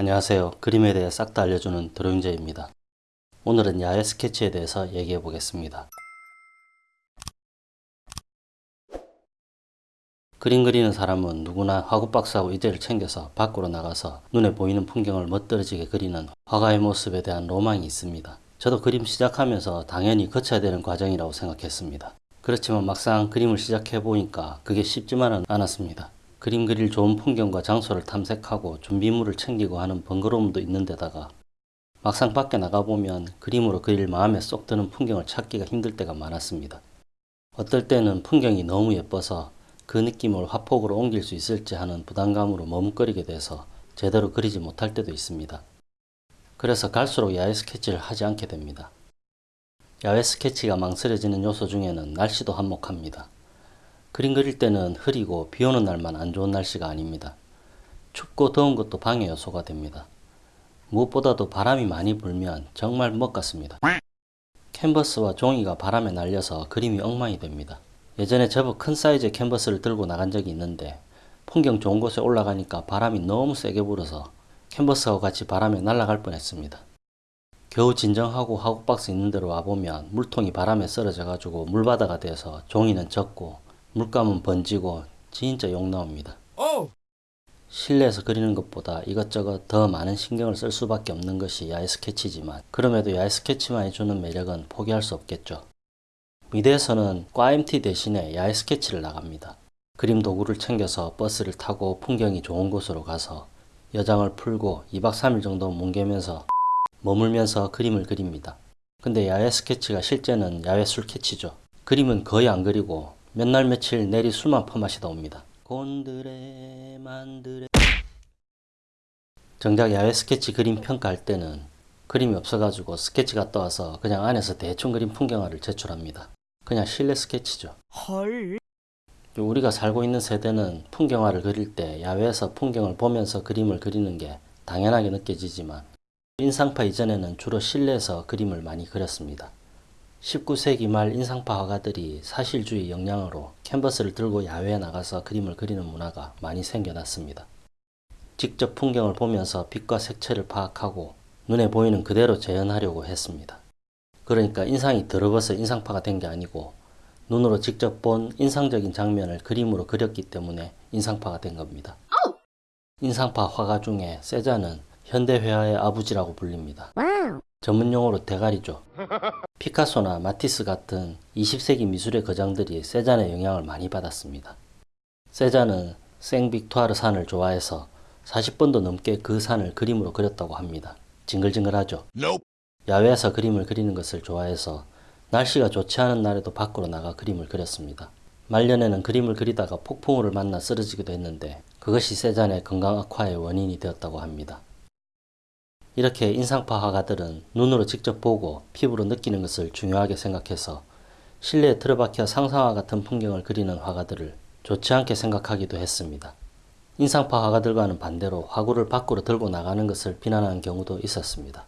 안녕하세요. 그림에 대해 싹 다 알려주는 드로잉제입니다. 오늘은 야외 스케치에 대해서 얘기해 보겠습니다. 그림 그리는 사람은 누구나 화구박스하고 이제를 챙겨서 밖으로 나가서 눈에 보이는 풍경을 멋들어지게 그리는 화가의 모습에 대한 로망이 있습니다. 저도 그림 시작하면서 당연히 거쳐야 되는 과정이라고 생각했습니다. 그렇지만 막상 그림을 시작해 보니까 그게 쉽지만은 않았습니다. 그림 그릴 좋은 풍경과 장소를 탐색하고 준비물을 챙기고 하는 번거로움도 있는 데다가 막상 밖에 나가보면 그림으로 그릴 마음에 쏙 드는 풍경을 찾기가 힘들 때가 많았습니다. 어떨 때는 풍경이 너무 예뻐서 그 느낌을 화폭으로 옮길 수 있을지 하는 부담감으로 머뭇거리게 돼서 제대로 그리지 못할 때도 있습니다. 그래서 갈수록 야외 스케치를 하지 않게 됩니다. 야외 스케치가 망설여지는 요소 중에는 날씨도 한몫합니다. 그림 그릴 때는 흐리고 비 오는 날만 안 좋은 날씨가 아닙니다. 춥고 더운 것도 방해 요소가 됩니다. 무엇보다도 바람이 많이 불면 정말 뭣 같습니다. 캔버스와 종이가 바람에 날려서 그림이 엉망이 됩니다. 예전에 제법 큰 사이즈의 캔버스를 들고 나간 적이 있는데 풍경 좋은 곳에 올라가니까 바람이 너무 세게 불어서 캔버스하고 같이 바람에 날아갈 뻔했습니다. 겨우 진정하고 화구박스 있는 데로 와보면 물통이 바람에 쓰러져 가지고 물바다가 돼서 종이는 젖고 물감은 번지고 진짜 욕 나옵니다. 실내에서 그리는 것보다 이것저것 더 많은 신경을 쓸 수밖에 없는 것이 야외 스케치지만 그럼에도 야외 스케치만이 주는 매력은 포기할 수 없겠죠. 미대에서는 과 MT 대신에 야외 스케치를 나갑니다. 그림 도구를 챙겨서 버스를 타고 풍경이 좋은 곳으로 가서 여장을 풀고 2박 3일 정도 뭉개면서 머물면서 그림을 그립니다. 근데 야외 스케치가 실제는 야외 술 캐치죠. 그림은 거의 안 그리고 몇 날 며칠 내리 술만 퍼마시다 옵니다. 곤드레 만드레 정작 야외 스케치 그림 평가할 때는 그림이 없어가지고 스케치 갔다 와서 그냥 안에서 대충 그린 풍경화를 제출합니다. 그냥 실내 스케치죠. 헐. 우리가 살고 있는 세대는 풍경화를 그릴 때 야외에서 풍경을 보면서 그림을 그리는 게 당연하게 느껴지지만 인상파 이전에는 주로 실내에서 그림을 많이 그렸습니다. 19세기 말 인상파 화가들이 사실주의 영향으로 캔버스를 들고 야외에 나가서 그림을 그리는 문화가 많이 생겨났습니다. 직접 풍경을 보면서 빛과 색채를 파악하고 눈에 보이는 그대로 재현하려고 했습니다. 그러니까 인상이 더러워서 인상파가 된 게 아니고 눈으로 직접 본 인상적인 장면을 그림으로 그렸기 때문에 인상파가 된 겁니다. 인상파 화가 중에 세자는 현대회화의 아버지라고 불립니다. 전문 용어로 대가리죠. 피카소나 마티스 같은 20세기 미술의 거장들이 세잔의 영향을 많이 받았습니다. 세잔은 생빅투아르 산을 좋아해서 40번도 넘게 그 산을 그림으로 그렸다고 합니다. 징글징글하죠. 야외에서 그림을 그리는 것을 좋아해서 날씨가 좋지 않은 날에도 밖으로 나가 그림을 그렸습니다. 말년에는 그림을 그리다가 폭풍우를 만나 쓰러지기도 했는데 그것이 세잔의 건강 악화의 원인이 되었다고 합니다. 이렇게 인상파 화가들은 눈으로 직접 보고 피부로 느끼는 것을 중요하게 생각해서 실내에 틀어박혀 상상화 같은 풍경을 그리는 화가들을 좋지 않게 생각하기도 했습니다. 인상파 화가들과는 반대로 화구를 밖으로 들고 나가는 것을 비난하는 경우도 있었습니다.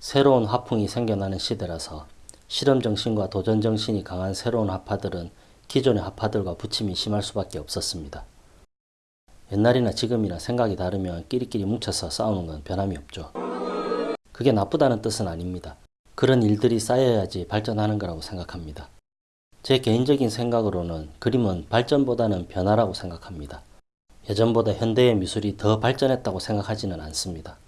새로운 화풍이 생겨나는 시대라서 실험정신과 도전정신이 강한 새로운 화파들은 기존의 화파들과 부침이 심할 수밖에 없었습니다. 옛날이나 지금이나 생각이 다르면 끼리끼리 뭉쳐서 싸우는 건 변함이 없죠. 그게 나쁘다는 뜻은 아닙니다. 그런 일들이 쌓여야지 발전하는 거라고 생각합니다. 제 개인적인 생각으로는 그림은 발전보다는 변화라고 생각합니다. 예전보다 현대의 미술이 더 발전했다고 생각하지는 않습니다.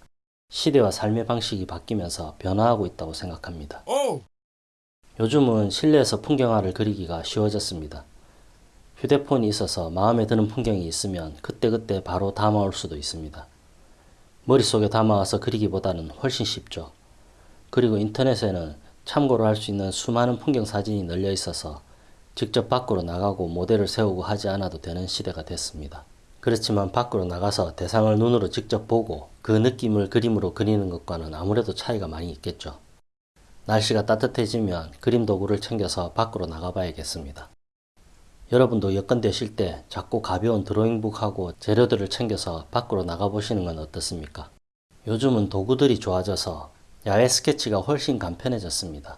시대와 삶의 방식이 바뀌면서 변화하고 있다고 생각합니다. 요즘은 실내에서 풍경화를 그리기가 쉬워졌습니다. 휴대폰이 있어서 마음에 드는 풍경이 있으면 그때그때 바로 담아올 수도 있습니다. 머릿속에 담아와서 그리기보다는 훨씬 쉽죠. 그리고 인터넷에는 참고로 할 수 있는 수많은 풍경 사진이 널려 있어서 직접 밖으로 나가고 모델을 세우고 하지 않아도 되는 시대가 됐습니다. 그렇지만 밖으로 나가서 대상을 눈으로 직접 보고 그 느낌을 그림으로 그리는 것과는 아무래도 차이가 많이 있겠죠. 날씨가 따뜻해지면 그림 도구를 챙겨서 밖으로 나가봐야겠습니다. 여러분도 여건 되실 때 작고 가벼운 드로잉북하고 재료들을 챙겨서 밖으로 나가보시는 건 어떻습니까? 요즘은 도구들이 좋아져서 야외 스케치가 훨씬 간편해졌습니다.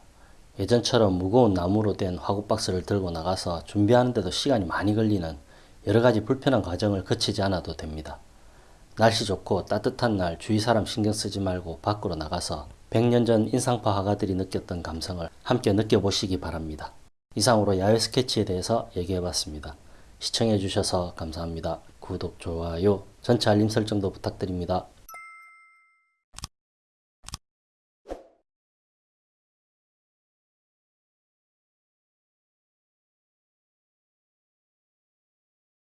예전처럼 무거운 나무로 된 화구박스를 들고 나가서 준비하는데도 시간이 많이 걸리는 여러가지 불편한 과정을 거치지 않아도 됩니다. 날씨 좋고 따뜻한 날 주위 사람 신경 쓰지 말고 밖으로 나가서 100년 전 인상파 화가들이 느꼈던 감성을 함께 느껴보시기 바랍니다. 이상으로 야외 스케치에 대해서 얘기해봤습니다. 시청해주셔서 감사합니다. 구독, 좋아요, 전체 알림 설정도 부탁드립니다.